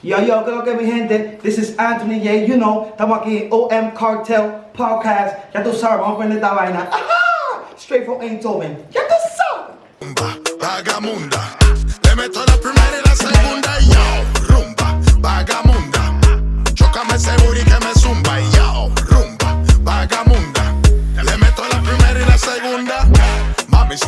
Yo, yo, creo que mi gente, this is Anthony Ye, you know, estamos aquí en OM Cartel Podcast, ya tú sabes, vamos a aprender esta vaina. Ajá, straight from Eindhoven, ya tú sabes. Vagamunda, le meto la primera y la segunda, yo, rumba, vagamunda, chocame ese booty que me zumba, yo, rumba, vagamunda, le meto la primera y la segunda, mami, si